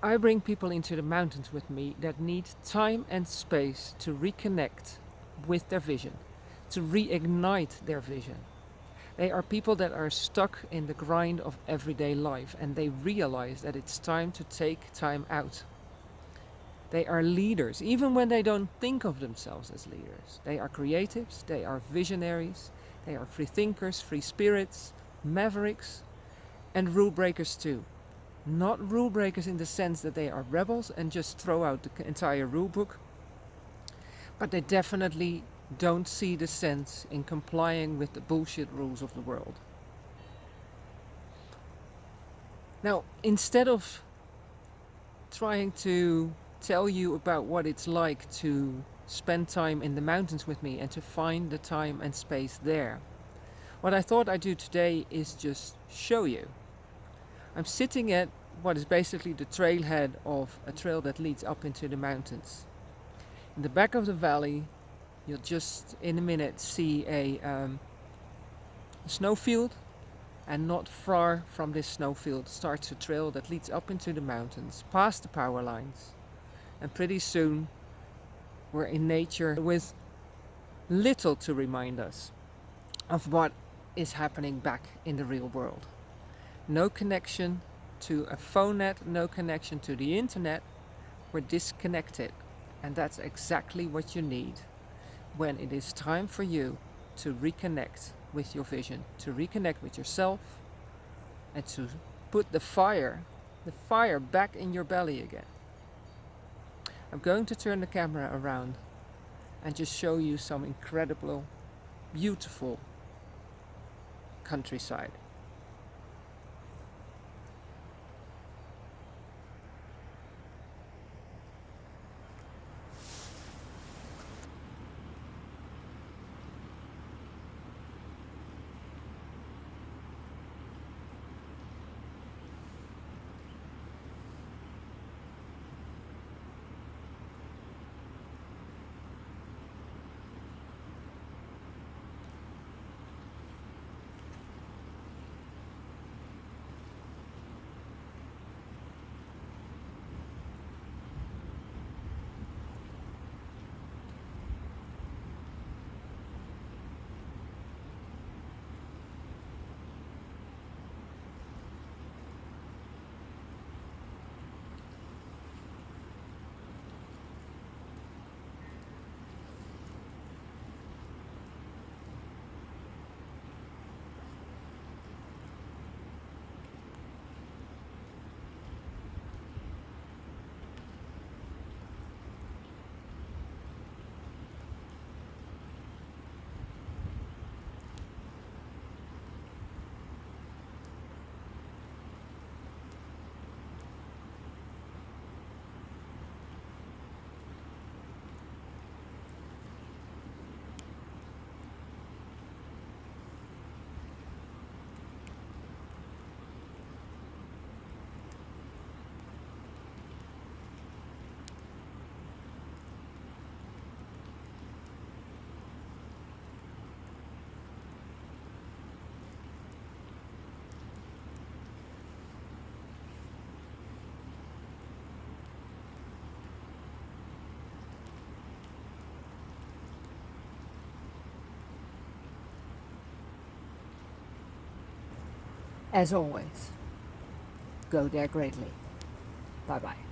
I bring people into the mountains with me that need time and space to reconnect with their vision, to reignite their vision. They are people that are stuck in the grind of everyday life and they realize that it's time to take time out. They are leaders, even when they don't think of themselves as leaders. They are creatives, they are visionaries, they are free thinkers, free spirits, mavericks, and rule breakers too. Not rule breakers in the sense that they are rebels and just throw out the entire rule book, but they definitely don't see the sense in complying with the bullshit rules of the world. Now, instead of trying to tell you about what it's like to spend time in the mountains with me and to find the time and space there, what I thought I'd do today is just show you. I'm sitting at what is basically the trailhead of a trail that leads up into the mountains. In the back of the valley you'll just in a minute see a, um, a snowfield and not far from this snowfield starts a trail that leads up into the mountains past the power lines and pretty soon we're in nature with little to remind us of what is happening back in the real world. No connection to a phone net, no connection to the internet. We're disconnected and that's exactly what you need when it is time for you to reconnect with your vision, to reconnect with yourself and to put the fire, the fire back in your belly again. I'm going to turn the camera around and just show you some incredible, beautiful countryside. As always, go there greatly. Bye bye.